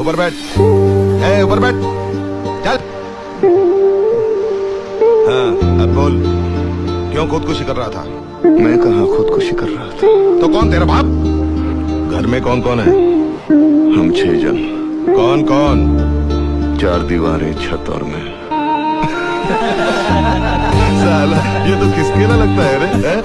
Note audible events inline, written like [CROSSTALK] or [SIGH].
ऊपर बैठ। ए ऊपर बैठ। चल। हाँ अब बोल क्यों खुदकुशी कर रहा था? मैं कहा खुदकुशी कर रहा था? तो कौन तेरा बाप? घर में कौन कौन है? हम छह जन। कौन कौन चार दीवारें छत और मैं। [LAUGHS] साला ये तो किसके ना लगता है रे है?